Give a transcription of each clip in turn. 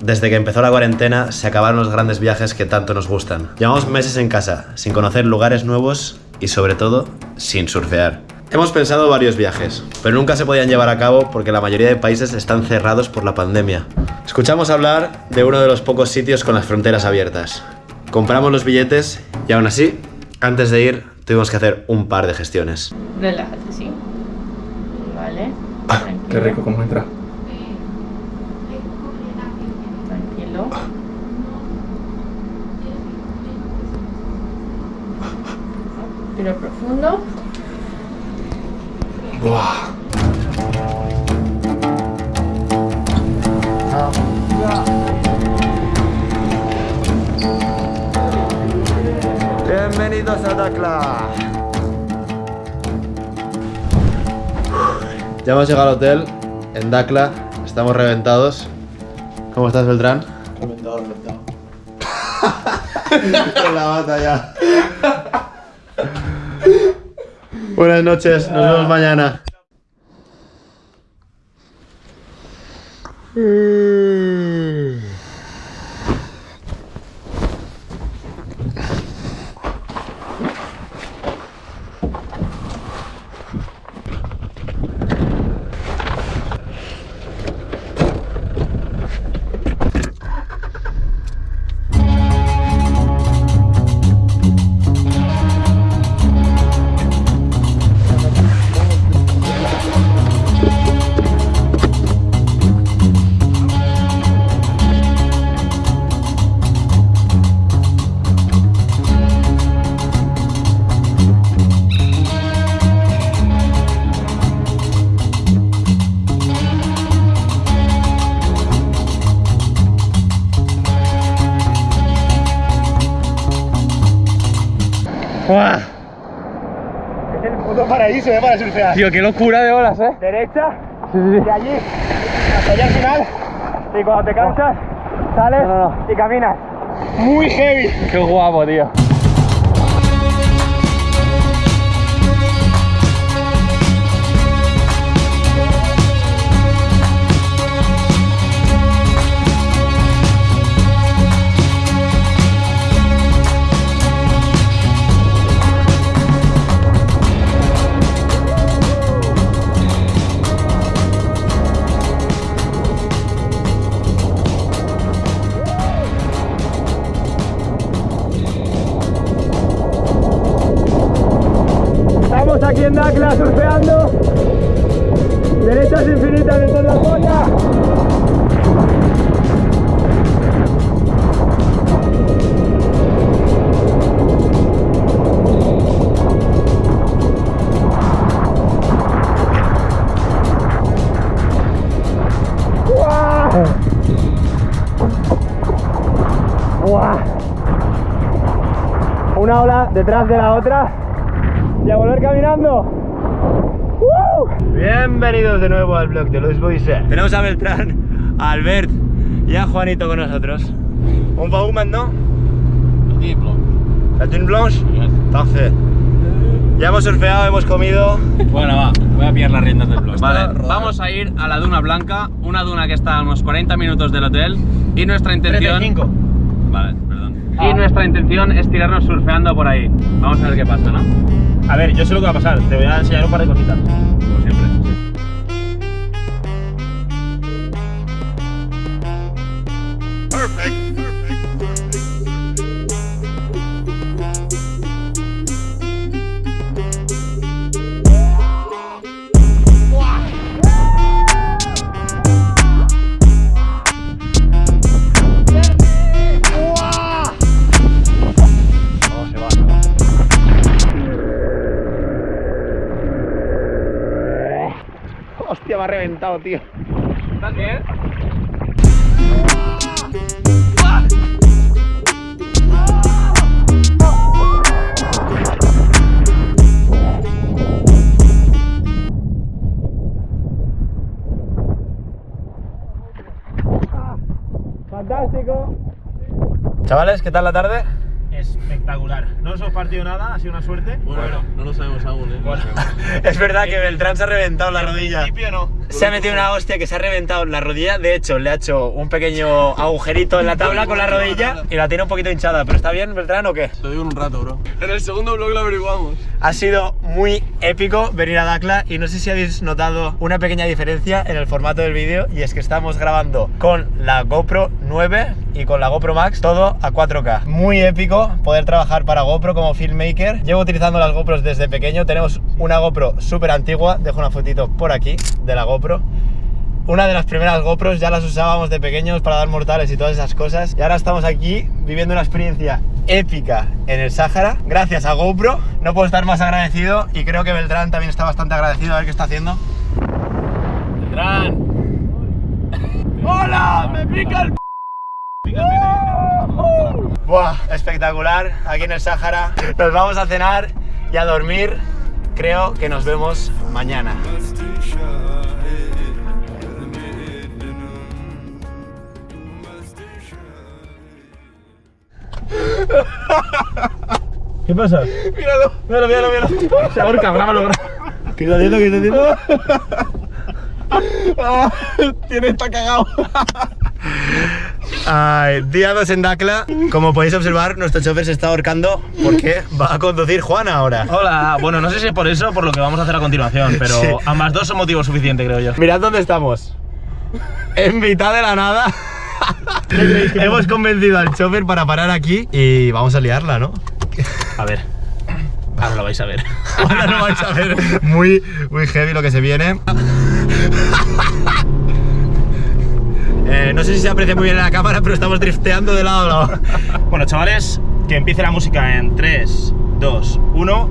Desde que empezó la cuarentena se acabaron los grandes viajes que tanto nos gustan. Llevamos meses en casa, sin conocer lugares nuevos y sobre todo, sin surfear. Hemos pensado varios viajes, pero nunca se podían llevar a cabo porque la mayoría de países están cerrados por la pandemia. Escuchamos hablar de uno de los pocos sitios con las fronteras abiertas. Compramos los billetes y aún así, antes de ir, tuvimos que hacer un par de gestiones. Relájate, sí. Vale. Ah, Qué rico cómo entra. Tiro profundo. Buah. Bienvenidos a Dakla. Ya hemos llegado al hotel en Dakla, estamos reventados. ¿Cómo estás, Beltrán? Con la bata ya. Buenas noches, nos vemos mañana. Es el puto paraíso, ¿eh? Para surfear. Tío, qué locura de olas, eh. Derecha, de allí hasta allá al final. Y cuando te cansas, sales No, y caminas. Muy heavy. Qué guapo, tío. Una ola detrás de la otra y a volver caminando. Bienvenidos de nuevo al blog de Luis Boise. Tenemos a Beltrán, a Albert y a Juanito con nosotros. Un bauman, ¿no? La Dune Blanche. Entonces, ya hemos surfeado, hemos comido. Bueno, va, voy a pillar las riendas del blog. Vale, vamos a ir a la duna blanca, una duna que está a unos 40 minutos del hotel y nuestra intención... 35. Vale, perdón. Y nuestra intención es tirarnos surfeando por ahí. Vamos a ver qué pasa, ¿no? A ver, yo sé lo que va a pasar. Te voy a enseñar un par de cositas. Hostia, me ha reventado, tío. ¿Estás bien? Fantástico. Chavales, ¿qué tal la tarde? Espectacular. No os hemos partido nada, ha sido una suerte. Bueno, no lo sabemos aún, eh. es verdad que Beltrán se ha reventado la rodilla. En principio no. se ha metido una hostia que se ha reventado la rodilla. De hecho, le ha hecho un pequeño agujerito en la tabla con la rodilla y la tiene un poquito hinchada. ¿Pero está bien, Beltrán, o qué? Lo digo en un rato, bro. En el segundo vlog lo averiguamos. Ha sido muy épico venir a Dakla y no sé si habéis notado una pequeña diferencia en el formato del vídeo y es que estamos grabando con la GoPro 9 y con la GoPro Max todo a 4K. Muy épico poder trabajar para GoPro como filmmaker. Llevo utilizando las GoPros desde pequeño. Tenemos una GoPro súper antigua. Dejo una fotito por aquí de la GoPro. Una de las primeras GoPros ya las usábamos de pequeños para dar mortales y todas esas cosas. Y ahora estamos aquí viviendo una experiencia épica en el Sáhara. Gracias a GoPro. No puedo estar más agradecido y creo que Beltrán también está bastante agradecido. A ver qué está haciendo. Beltrán. ¡Hola! ¡Me pica el Buah, espectacular, aquí en el Sáhara. Nos vamos a cenar y a dormir. Creo que nos vemos mañana. ¿Qué pasa? Míralo. Míralo, míralo, míralo. Se ahorca, grábalo, ¿Qué está haciendo? ¿Qué está haciendo? Ah, tiene está cagado. Ay, día 2 en Dakla. Como podéis observar, nuestro chofer se está ahorcando porque va a conducir Juan ahora. Hola, bueno, no sé si es por eso o por lo que vamos a hacer a continuación, pero Sí. ambas dos son motivo suficiente, creo yo. Mirad dónde estamos. En mitad de la nada. Hemos convencido al chofer para parar aquí y vamos a liarla, ¿no? A ver, ahora lo vais a ver. Ahora lo vais a ver. Muy, muy heavy lo que se viene. Eh, no sé si se aprecia muy bien en la cámara, pero estamos drifteando de lado a lado. Bueno, chavales, que empiece la música en 3, 2, 1.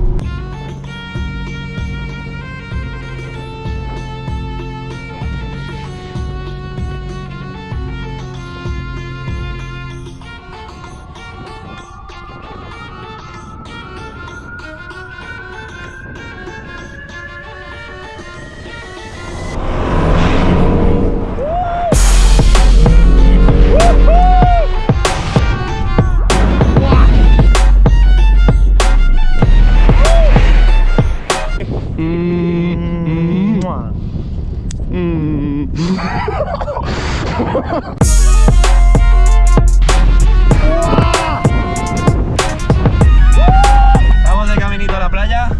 Estamos de caminito a la playa.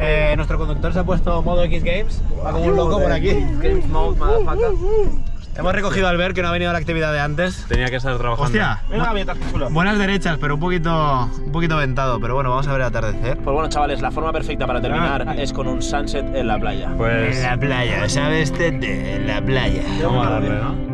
Eh, nuestro conductor se ha puesto modo X Games. Va como un loco por aquí. Games mode, motherfucker. Hemos recogido al ver que no ha venido a la actividad de antes. Tenía que estar trabajando. Hostia, Venga, buenas derechas, pero un poquito, un poquito ventado. Pero bueno, vamos a ver el atardecer. Pues bueno, chavales, la forma perfecta para terminar es con un sunset en la playa. Pues En la playa, ¿sabes? Tete? En la playa. vamos a darle, ¿no?